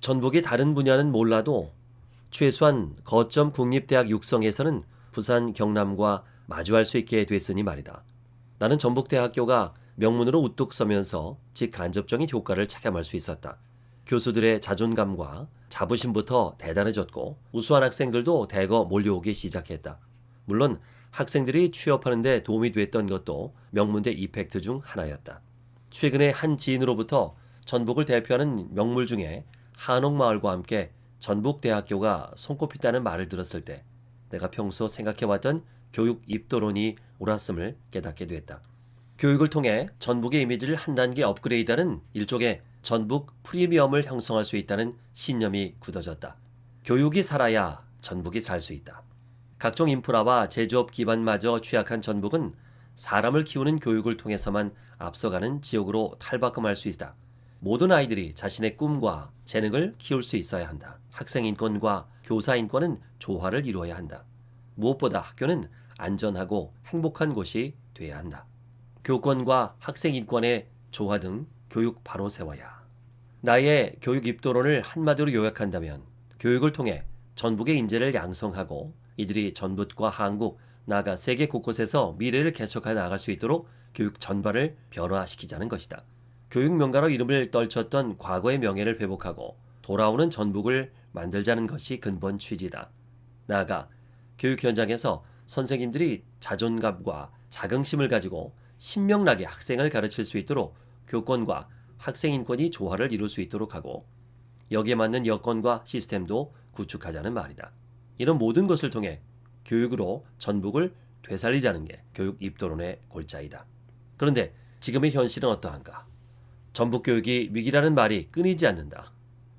전북이 다른 분야는 몰라도 최소한 거점 국립대학 육성에서는 부산 경남과 마주할 수 있게 됐으니 말이다. 나는 전북대학교가 명문으로 우뚝 서면서 직간접적인 효과를 체감할 수 있었다. 교수들의 자존감과 자부심부터 대단해졌고 우수한 학생들도 대거 몰려오기 시작했다. 물론 학생들이 취업하는 데 도움이 됐던 것도 명문대 이펙트 중 하나였다. 최근에 한 지인으로부터 전북을 대표하는 명물 중에 한옥마을과 함께 전북대학교가 손꼽힌다는 말을 들었을 때 내가 평소 생각해왔던 교육 입도론이 옳았음을 깨닫게 됐다. 교육을 통해 전북의 이미지를 한 단계 업그레이드하는 일종의 전북 프리미엄을 형성할 수 있다는 신념이 굳어졌다. 교육이 살아야 전북이 살 수 있다. 각종 인프라와 제조업 기반마저 취약한 전북은 사람을 키우는 교육을 통해서만 앞서가는 지역으로 탈바꿈할 수 있다. 모든 아이들이 자신의 꿈과 재능을 키울 수 있어야 한다. 학생 인권과 교사 인권은 조화를 이루어야 한다. 무엇보다 학교는 안전하고 행복한 곳이 돼야 한다. 교권과 학생 인권의 조화 등 교육 바로 세워야. 나의 교육 입도론을 한마디로 요약한다면 교육을 통해 전북의 인재를 양성하고 이들이 전북과 한국, 나아가 세계 곳곳에서 미래를 개척해 나갈 수 있도록 교육 전반을 변화시키자는 것이다. 교육 명가로 이름을 떨쳤던 과거의 명예를 회복하고 돌아오는 전북을 만들자는 것이 근본 취지다. 나아가 교육 현장에서 선생님들이 자존감과 자긍심을 가지고 신명나게 학생을 가르칠 수 있도록 교권과 학생 인권이 조화를 이룰 수 있도록 하고 여기에 맞는 여건과 시스템도 구축하자는 말이다. 이런 모든 것을 통해 교육으로 전북을 되살리자는 게 교육 입도론의 골자이다. 그런데 지금의 현실은 어떠한가? 전북 교육이 위기라는 말이 끊이지 않는다.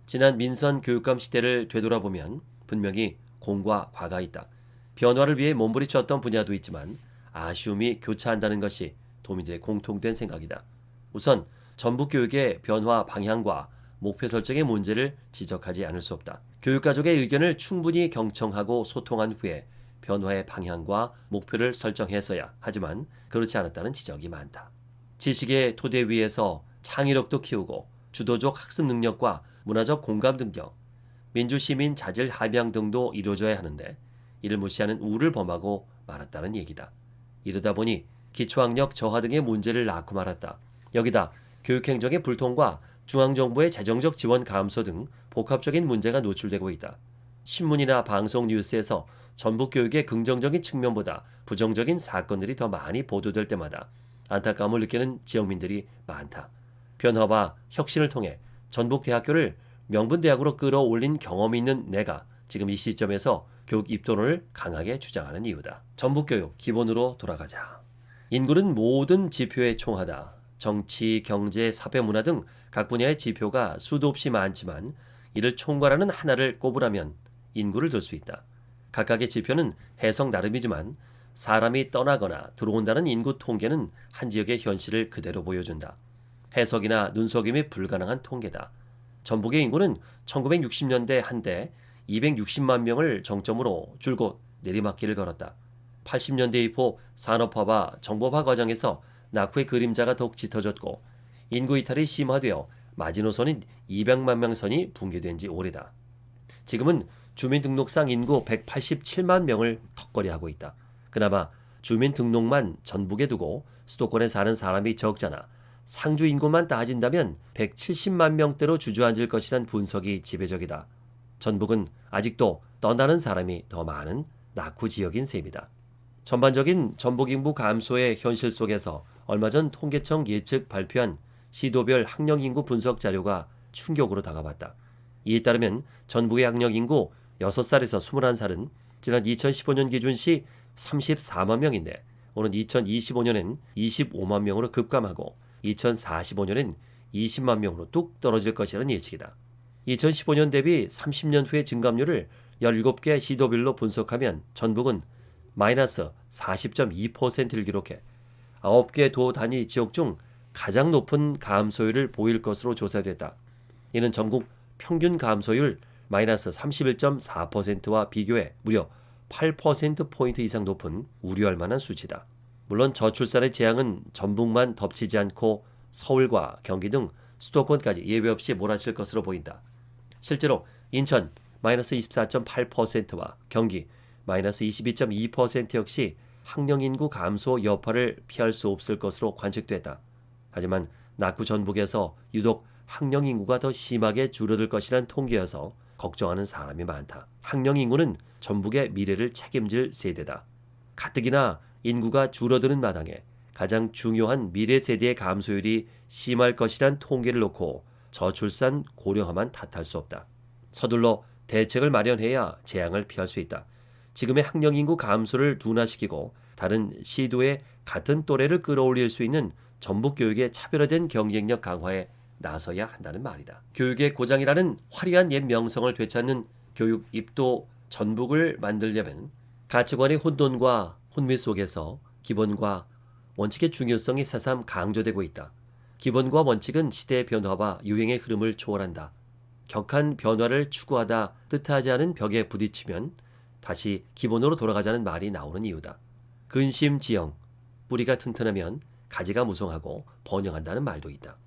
지난 민선 교육감 시대를 되돌아보면 분명히 공과 과가 있다. 변화를 위해 몸부림쳤던 분야도 있지만 아쉬움이 교차한다는 것이 도민들의 공통된 생각이다. 우선 전북 교육의 변화 방향과 목표 설정의 문제를 지적하지 않을 수 없다. 교육 가족의 의견을 충분히 경청하고 소통한 후에 변화의 방향과 목표를 설정했어야 하지만 그렇지 않았다는 지적이 많다. 지식의 토대 위에서 창의력도 키우고 주도적 학습 능력과 문화적 공감 능력, 민주시민 자질 함양 등도 이루어져야 하는데 이를 무시하는 우를 범하고 말았다는 얘기다. 이러다 보니 기초학력 저하 등의 문제를 낳고 말았다. 여기다 교육행정의 불통과 중앙정부의 재정적 지원 감소 등 복합적인 문제가 노출되고 있다. 신문이나 방송 뉴스에서 전북 교육의 긍정적인 측면보다 부정적인 사건들이 더 많이 보도될 때마다 안타까움을 느끼는 지역민들이 많다. 변화와 혁신을 통해 전북대학교를 명분대학으로 끌어올린 경험이 있는 내가 지금 이 시점에서 교육 입도론을 강하게 주장하는 이유다. 전북교육 기본으로 돌아가자. 인구는 모든 지표의 총하다. 정치, 경제, 사회, 문화 등 각 분야의 지표가 수도 없이 많지만 이를 총괄하는 하나를 꼽으라면 인구를 들 수 있다. 각각의 지표는 해석 나름이지만 사람이 떠나거나 들어온다는 인구 통계는 한 지역의 현실을 그대로 보여준다. 해석이나 눈속임이 불가능한 통계다. 전북의 인구는 1960년대 한때 260만 명을 정점으로 줄곧 내리막길을 걸었다. 80년대 이후 산업화와 정보화 과정에서 낙후의 그림자가 더욱 짙어졌고 인구 이탈이 심화되어 마지노선인 200만 명 선이 붕괴된 지 오래다. 지금은 주민등록상 인구 187만 명을 턱걸이하고 있다. 그나마 주민등록만 전북에 두고 수도권에 사는 사람이 적잖아. 상주 인구만 따진다면 170만 명대로 주저앉을 것이란 분석이 지배적이다. 전북은 아직도 떠나는 사람이 더 많은 낙후 지역인 셈이다. 전반적인 전북 인구 감소의 현실 속에서 얼마 전 통계청 예측 발표한 시도별 학령 인구 분석 자료가 충격으로 다가왔다. 이에 따르면 전북의 학령 인구 6살에서 21살은 지난 2015년 기준 시 34만 명인데 오는 2025년엔 25만 명으로 급감하고 2045년엔 20만 명으로 뚝 떨어질 것이라는 예측이다. 2015년 대비 30년 후의 증감률을 17개 시도별로 분석하면 전북은 마이너스 40.2%를 기록해 9개 도 단위 지역 중 가장 높은 감소율을 보일 것으로 조사됐다. 이는 전국 평균 감소율 마이너스 31.4%와 비교해 무려 8%포인트 이상 높은 우려할 만한 수치다. 물론 저출산의 재앙은 전북만 덮치지 않고 서울과 경기 등 수도권까지 예외 없이 몰아칠 것으로 보인다. 실제로 인천 마이너스 24.8%와 경기 마이너스 22.2% 역시 학령 인구 감소 여파를 피할 수 없을 것으로 관측됐다. 하지만 낙후 전북에서 유독 학령 인구가 더 심하게 줄어들 것이란 통계여서 걱정하는 사람이 많다. 학령 인구는 전북의 미래를 책임질 세대다. 가뜩이나 인구가 줄어드는 마당에 가장 중요한 미래 세대의 감소율이 심할 것이란 통계를 놓고 저출산 고령화만 탓할 수 없다. 서둘러 대책을 마련해야 재앙을 피할 수 있다. 지금의 학령 인구 감소를 둔화시키고 다른 시도의 같은 또래를 끌어올릴 수 있는 전북 교육의 차별화된 경쟁력 강화에 나서야 한다는 말이다. 교육의 고장이라는 화려한 옛 명성을 되찾는 교육 입도 전북을 만들려면 가치관의 혼돈과 혼미 속에서 기본과 원칙의 중요성이 새삼 강조되고 있다. 기본과 원칙은 시대의 변화와 유행의 흐름을 초월한다. 격한 변화를 추구하다 뜻하지 않은 벽에 부딪히면 다시 기본으로 돌아가자는 말이 나오는 이유다. 근심 지형, 뿌리가 튼튼하면 가지가 무성하고 번영한다는 말도 있다.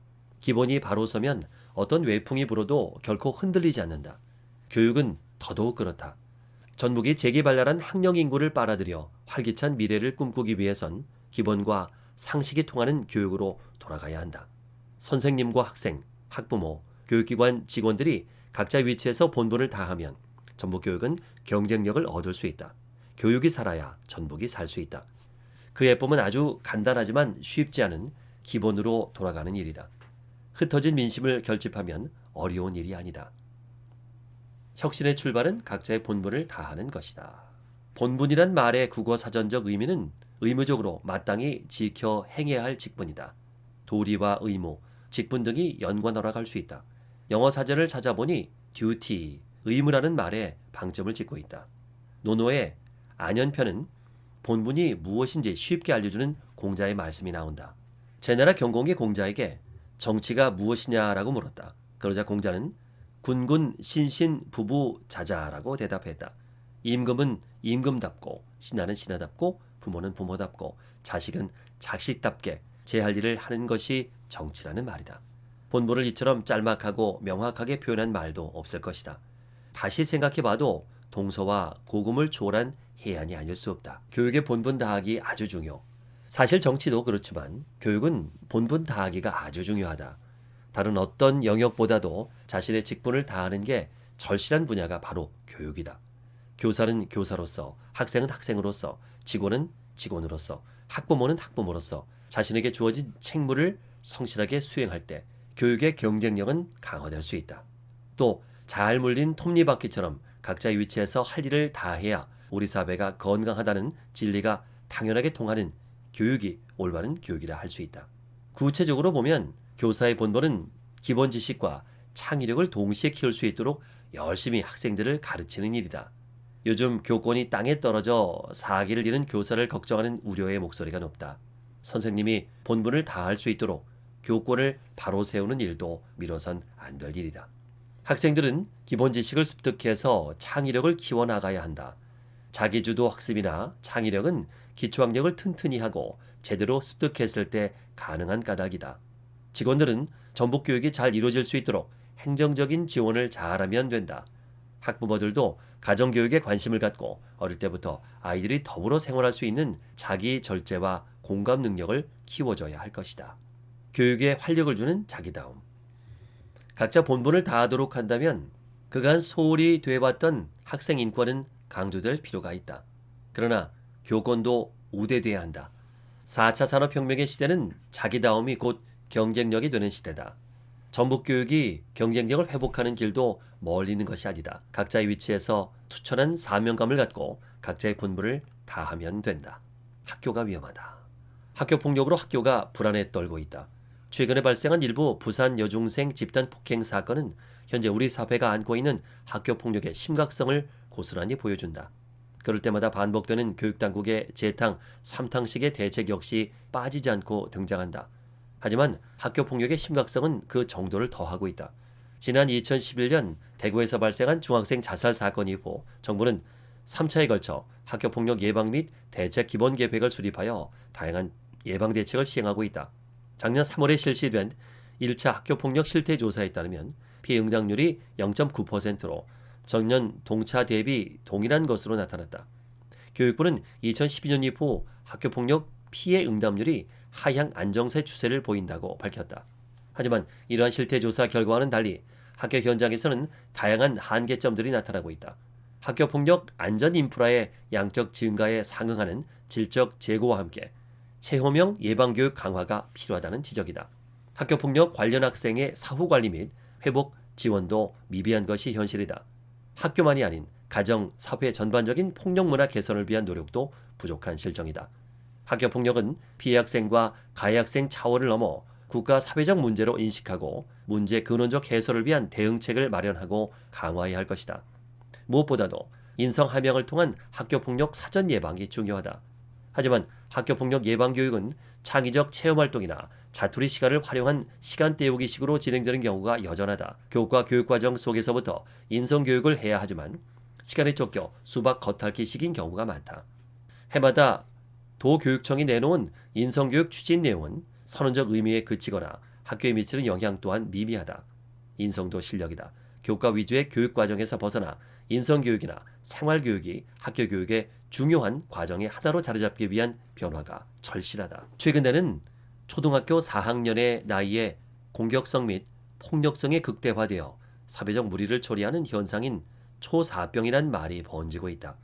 기본이 바로 서면 어떤 외풍이 불어도 결코 흔들리지 않는다. 교육은 더더욱 그렇다. 전북이 재기발랄한 학령 인구를 빨아들여 활기찬 미래를 꿈꾸기 위해선 기본과 상식이 통하는 교육으로 돌아가야 한다. 선생님과 학생, 학부모, 교육기관 직원들이 각자 위치에서 본분을 다하면 전북 교육은 경쟁력을 얻을 수 있다. 교육이 살아야 전북이 살 수 있다. 그 예법은 아주 간단하지만 쉽지 않은 기본으로 돌아가는 일이다. 흩어진 민심을 결집하면 어려운 일이 아니다. 혁신의 출발은 각자의 본분을 다하는 것이다. 본분이란 말의 국어 사전적 의미는 의무적으로 마땅히 지켜 행해야 할 직분이다. 도리와 의무, 직분 등이 연관어라 갈수 있다. 영어 사전을 찾아보니 duty, 의무라는 말에 방점을 짓고 있다. 노노의 안연편은 본분이 무엇인지 쉽게 알려주는 공자의 말씀이 나온다. 제나라 경공의 공자에게 정치가 무엇이냐라고 물었다. 그러자 공자는 군군 신신 부부 자자라고 대답했다. 임금은 임금답고 신하는 신하답고 부모는 부모답고 자식은 자식답게 제 할 일을 하는 것이 정치라는 말이다. 본분을 이처럼 짤막하고 명확하게 표현한 말도 없을 것이다. 다시 생각해봐도 동서와 고금을 초월한 해안이 아닐 수 없다. 교육의 본분 다하기 아주 중요. 사실 정치도 그렇지만 교육은 본분 다하기가 아주 중요하다. 다른 어떤 영역보다도 자신의 직분을 다하는 게 절실한 분야가 바로 교육이다. 교사는 교사로서, 학생은 학생으로서, 직원은 직원으로서, 학부모는 학부모로서 자신에게 주어진 책무를 성실하게 수행할 때 교육의 경쟁력은 강화될 수 있다. 또 잘 물린 톱니바퀴처럼 각자의 위치에서 할 일을 다해야 우리 사회가 건강하다는 진리가 당연하게 통하는 교육이 올바른 교육이라 할 수 있다. 구체적으로 보면 교사의 본분은 기본 지식과 창의력을 동시에 키울 수 있도록 열심히 학생들을 가르치는 일이다. 요즘 교권이 땅에 떨어져 사기를 잃은 교사를 걱정하는 우려의 목소리가 높다. 선생님이 본분을 다할 수 있도록 교권을 바로 세우는 일도 미뤄선 안 될 일이다. 학생들은 기본 지식을 습득해서 창의력을 키워나가야 한다. 자기주도 학습이나 창의력은 기초학력을 튼튼히 하고 제대로 습득했을 때 가능한 까닭이다. 직원들은 전북 교육이 잘 이루어질 수 있도록 행정적인 지원을 잘하면 된다. 학부모들도 가정교육에 관심을 갖고 어릴 때부터 아이들이 더불어 생활할 수 있는 자기 절제와 공감 능력을 키워줘야 할 것이다. 교육에 활력을 주는 자기다움. 각자 본분을 다하도록 한다면 그간 소홀히 돼왔던 학생 인권은 강조될 필요가 있다. 그러나 교권도 우대돼야 한다. 4차 산업혁명의 시대는 자기다움이 곧 경쟁력이 되는 시대다. 전북 교육이 경쟁력을 회복하는 길도 멀리 있는 것이 아니다. 각자의 위치에서 투철한 사명감을 갖고 각자의 본분을 다하면 된다. 학교가 위험하다. 학교 폭력으로 학교가 불안에 떨고 있다. 최근에 발생한 일부 부산 여중생 집단 폭행 사건은 현재 우리 사회가 안고 있는 학교 폭력의 심각성을 고스란히 보여준다. 그럴 때마다 반복되는 교육당국의 재탕, 삼탕식의 대책 역시 빠지지 않고 등장한다. 하지만 학교 폭력의 심각성은 그 정도를 더하고 있다. 지난 2011년 대구에서 발생한 중학생 자살 사건 이후 정부는 3차에 걸쳐 학교 폭력 예방 및 대책 기본 계획을 수립하여 다양한 예방 대책을 시행하고 있다. 작년 3월에 실시된 1차 학교 폭력 실태 조사에 따르면 피해 응답률이 0.9%로 전년 동차 대비 동일한 것으로 나타났다. 교육부는 2012년 이후 학교 폭력 피해 응답률이 하향 안정세 추세를 보인다고 밝혔다. 하지만 이러한 실태 조사 결과와는 달리 학교 현장에서는 다양한 한계점들이 나타나고 있다. 학교 폭력 안전 인프라의 양적 증가에 상응하는 질적 제고와 함께 체험형 예방교육 강화가 필요하다는 지적이다. 학교 폭력 관련 학생의 사후 관리 및 회복 지원도 미비한 것이 현실이다. 학교만이 아닌 가정, 사회 전반적인 폭력 문화 개선을 위한 노력도 부족한 실정이다. 학교 폭력은 피해 학생과 가해 학생 차원을 넘어 국가 사회적 문제로 인식하고 문제 근원적 해소를 위한 대응책을 마련하고 강화해야 할 것이다. 무엇보다도 인성 함양을 통한 학교 폭력 사전 예방이 중요하다. 하지만 학교 폭력 예방 교육은 창의적 체험 활동이나 자투리 시간을 활용한 시간 때우기식으로 진행되는 경우가 여전하다. 교과 교육 과정 속에서부터 인성 교육을 해야 하지만 시간에 쫓겨 수박 겉핥기식인 경우가 많다. 해마다 도교육청이 내놓은 인성교육 추진 내용은 선언적 의미에 그치거나 학교에 미치는 영향 또한 미미하다. 인성도 실력이다. 교과 위주의 교육 과정에서 벗어나 인성교육이나 생활교육이 학교 교육의 중요한 과정의 하나로 자리 잡기 위한 변화가 절실하다. 최근에는 초등학교 4학년의 나이에 공격성 및 폭력성이 극대화되어 사회적 무리를 초래하는 현상인 초사병이란 말이 번지고 있다.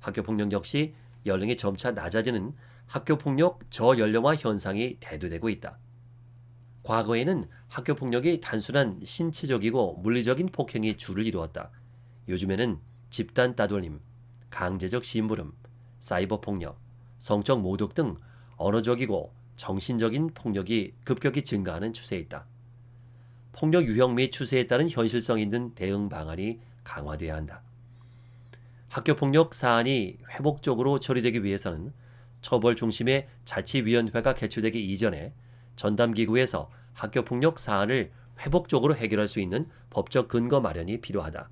학교 폭력 역시 연령이 점차 낮아지는 학교 폭력 저연령화 현상이 대두되고 있다. 과거에는 학교 폭력이 단순한 신체적이고 물리적인 폭행이 주를 이루었다. 요즘에는 집단 따돌림, 강제적 심부름, 사이버 폭력, 성적 모독 등 언어적이고 정신적인 폭력이 급격히 증가하는 추세에 있다. 폭력 유형 및 추세에 따른 현실성 있는 대응 방안이 강화돼야 한다. 학교 폭력 사안이 회복적으로 처리되기 위해서는 처벌 중심의 자치위원회가 개최되기 이전에 전담기구에서 학교 폭력 사안을 회복적으로 해결할 수 있는 법적 근거 마련이 필요하다.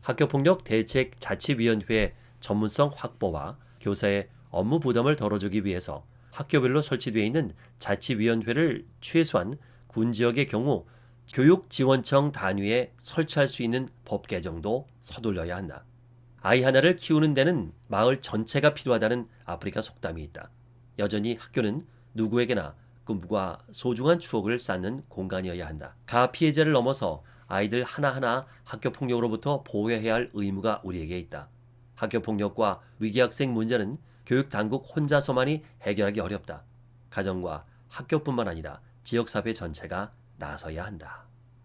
학교 폭력 대책 자치위원회 전문성 확보와 교사의 업무 부담을 덜어주기 위해서 학교별로 설치되어 있는 자치위원회를 최소한 군 지역의 경우 교육지원청 단위에 설치할 수 있는 법 개정도 서둘러야 한다. 아이 하나를 키우는 데는 마을 전체가 필요하다는 아프리카 속담이 있다. 여전히 학교는 누구에게나 꿈과 소중한 추억을 쌓는 공간이어야 한다. 가 피해자를 넘어서 아이들 하나하나 학교 폭력으로부터 보호해야 할 의무가 우리에게 있다. 학교 폭력과 위기 학생 문제는 교육 당국 혼자서만이 해결하기 어렵다. 가정과 학교뿐만 아니라 지역사회 전체가 나서야 한다.